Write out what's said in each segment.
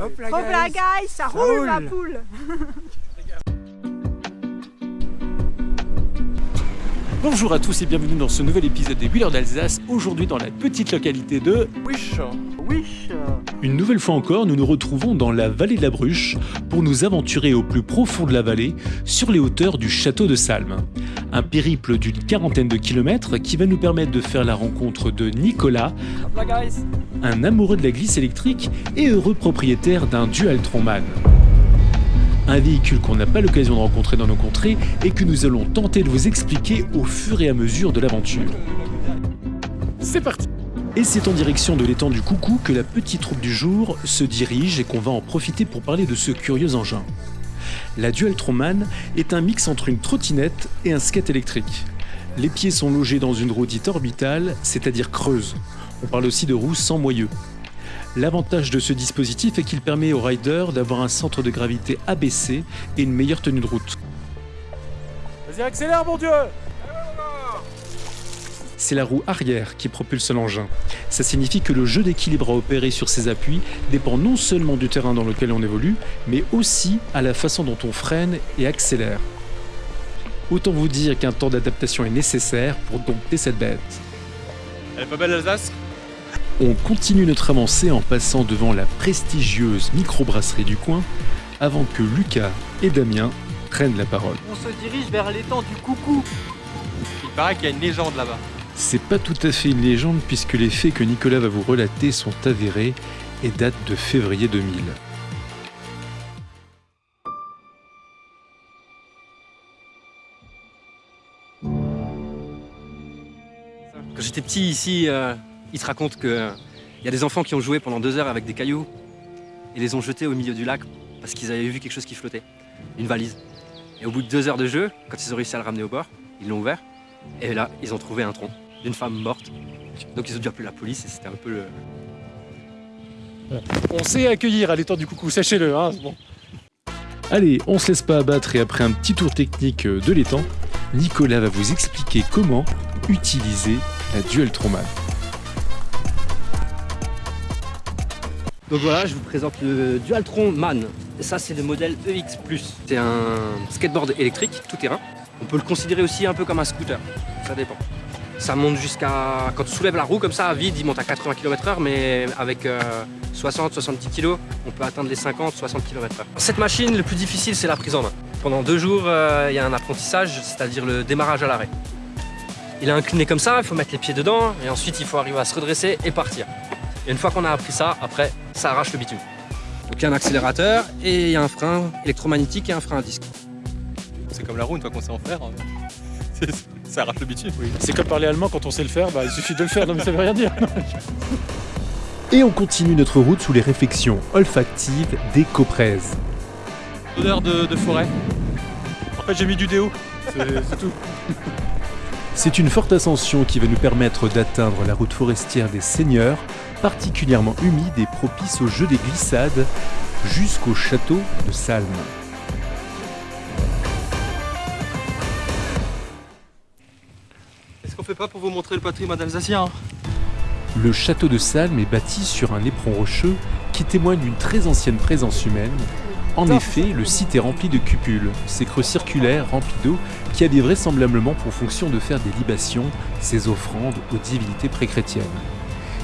Hop la Hop là, guys. ça Ça roule la roule. poule. Bonjour à tous et bienvenue dans ce nouvel épisode des Wheelers d'Alsace, aujourd'hui dans la petite localité de... Wish. Une nouvelle fois encore, nous nous retrouvons dans la vallée de la Bruche pour nous aventurer au plus profond de la vallée, sur les hauteurs du château de Salm. Un périple d'une quarantaine de kilomètres qui va nous permettre de faire la rencontre de Nicolas, un amoureux de la glisse électrique et heureux propriétaire d'un Dualtron-Man. Un véhicule qu'on n'a pas l'occasion de rencontrer dans nos contrées et que nous allons tenter de vous expliquer au fur et à mesure de l'aventure. C'est parti Et c'est en direction de l'étang du Coucou que la petite troupe du jour se dirige et qu'on va en profiter pour parler de ce curieux engin. La Dualtron-Man est un mix entre une trottinette et un skate électrique. Les pieds sont logés dans une roue dite orbitale, c'est-à-dire creuse. On parle aussi de roue sans moyeu. L'avantage de ce dispositif est qu'il permet aux riders d'avoir un centre de gravité abaissé et une meilleure tenue de route. Vas-y accélère mon dieu. C'est la roue arrière qui propulse l'engin. Ça signifie que le jeu d'équilibre à opérer sur ses appuis dépend non seulement du terrain dans lequel on évolue, mais aussi à la façon dont on freine et accélère. Autant vous dire qu'un temps d'adaptation est nécessaire pour dompter cette bête. Elle est pas belle l'Alsace On continue notre avancée en passant devant la prestigieuse microbrasserie du coin avant que Lucas et Damien prennent la parole. On se dirige vers l'étang du coucou. Il paraît qu'il y a une légende là-bas. C'est pas tout à fait une légende puisque les faits que Nicolas va vous relater sont avérés et datent de février 2000. Quand j'étais petit ici, euh, il se raconte qu'il y a des enfants qui ont joué pendant deux heures avec des cailloux et les ont jetés au milieu du lac parce qu'ils avaient vu quelque chose qui flottait, une valise. Et au bout de deux heures de jeu, quand ils ont réussi à le ramener au bord, ils l'ont ouvert et là, ils ont trouvé un tronc d'une femme morte. Donc ils ont dû appeler la police et c'était un peu le... On sait accueillir à l'étang du coucou, sachez-le. Hein, bon. Allez, on se laisse pas abattre et après un petit tour technique de l'étang, Nicolas va vous expliquer comment utiliser la Dualtron-Man. Donc voilà, je vous présente le Dualtron Man. Et ça, c'est le modèle EX+. C'est un skateboard électrique, tout terrain. On peut le considérer aussi un peu comme un scooter, ça dépend. Ça monte jusqu'à... Quand on soulève la roue comme ça, à vide, il monte à 80 km/h, mais avec 60-70 kg, on peut atteindre les 50-60 km/h. Cette machine, le plus difficile, c'est la prise en main. Pendant deux jours, euh, il y a un apprentissage, c'est-à-dire le démarrage à l'arrêt. Il est incliné comme ça, il faut mettre les pieds dedans, et ensuite il faut arriver à se redresser et partir. Et une fois qu'on a appris ça, après, ça arrache le bitume. Donc il y a un accélérateur et il y a un frein électromagnétique et un frein à disque. C'est comme la roue une fois qu'on sait en faire. hein. C'est- Ça arrache le bitume. C'est comme parler allemand quand on sait le faire, bah, il suffit de le faire, non mais ça veut rien dire. Et on continue notre route sous les réflexions olfactives des coprèzes. Odeur de, de forêt. En fait j'ai mis du déo. C'est c'est tout. C'est une forte ascension qui va nous permettre d'atteindre la route forestière des Seigneurs, particulièrement humide et propice au jeu des glissades, jusqu'au château de Salm. Est-ce qu'on fait pas pour vous montrer le patrimoine alsacien Le château de Salm est bâti sur un éperon rocheux qui témoigne d'une très ancienne présence humaine. En effet, le site est rempli de cupules, ces creux circulaires remplis d'eau qui avaient vraisemblablement pour fonction de faire des libations, ces offrandes aux divinités préchrétiennes.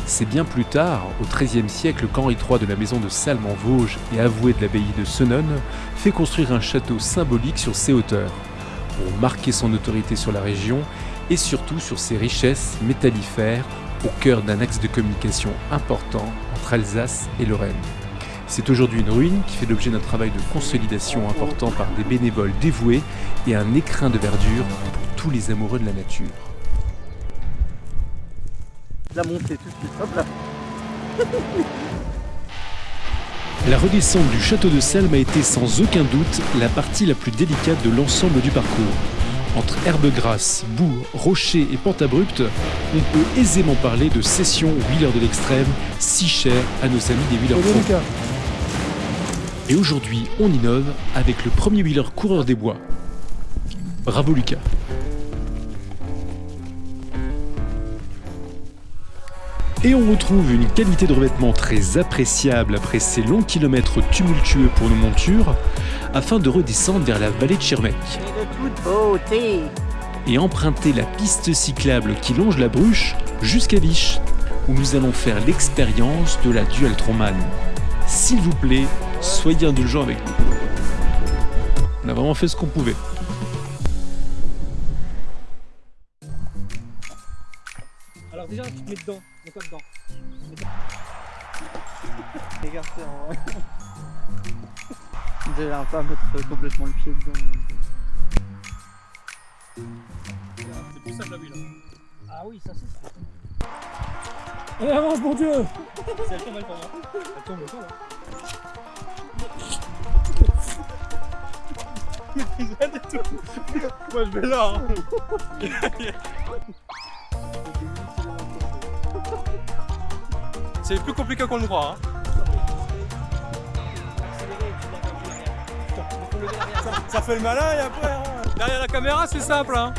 C'est bien plus tard, au XIIIe siècle, qu'Henri III de la maison de Salm en Vosges et avoué de l'abbaye de Senones fait construire un château symbolique sur ses hauteurs, pour marquer son autorité sur la région et surtout sur ses richesses métallifères au cœur d'un axe de communication important entre Alsace et Lorraine. C'est aujourd'hui une ruine qui fait l'objet d'un travail de consolidation important par des bénévoles dévoués et un écrin de verdure pour tous les amoureux de la nature. La montée tout de suite. Hop là. La redescente du château de Salm a été sans aucun doute la partie la plus délicate de l'ensemble du parcours. Entre herbes grasses, boue, rochers et pentes abruptes, on peut aisément parler de session wheeler de l'extrême, si chère à nos amis des wheelers pro. Et aujourd'hui, on innove avec le premier wheeler coureur des bois. Bravo Lucas. Et on retrouve une qualité de revêtement très appréciable après ces longs kilomètres tumultueux pour nos montures, afin de redescendre vers la vallée de Schirmeck et emprunter la piste cyclable qui longe la Bruche jusqu'à Viche, où nous allons faire l'expérience de la Dualtronman. S'il vous plaît, soyez indulgents avec nous. On a vraiment fait ce qu'on pouvait. Alors déjà, tu te mets dedans. Mets-toi dedans. Écarté en vrai. J'ai l'air pas à mettre complètement le pied dedans. C'est plus simple à lui là. Ah oui, ça c'est Allez, avance, mon dieu Si elle tombe, elle tombe. hein. Elle tombe, elle tombe. Rien du tout. Moi je vais là. hein. C'est plus compliqué qu'on le croit. Hein. Ça, ça fait le malin et après. hein. Derrière la caméra, c'est simple. Hein.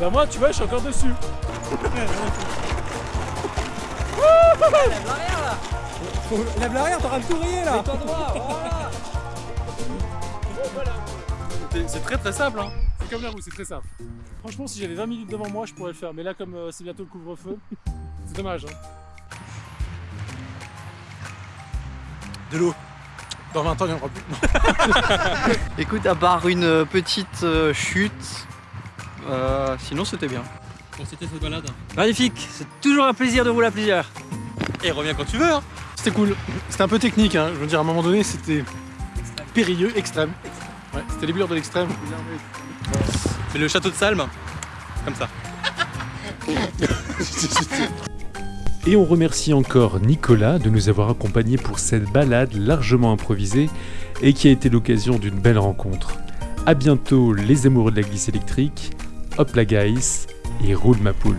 Ben moi, tu vois, je suis encore dessus. Faut- Lève l'arrière, t'auras le tout rayé là C'est- C'est très très simple hein C'est comme la roue, c'est très simple. Franchement, si j'avais 20 minutes devant moi, je pourrais le faire. Mais là, comme euh, c'est bientôt le couvre-feu, c'est dommage. Hein. De l'eau. Dans 20 ans, il n'y en aura plus. Écoute, à part une euh, petite euh, chute, euh, sinon c'était bien. c'était cette balade Magnifique, c'est toujours un plaisir de rouler à plusieurs. Et reviens quand tu veux hein C'était cool. C'était un peu technique, hein. je veux dire, à un moment donné, c'était périlleux, extrême. Ouais, c'était les bures de l'extrême. C'est le château de Salm, comme ça. Et on remercie encore Nicolas de nous avoir accompagnés pour cette balade largement improvisée et qui a été l'occasion d'une belle rencontre. A bientôt les amoureux de la glisse électrique, hop la guys et roule ma poule.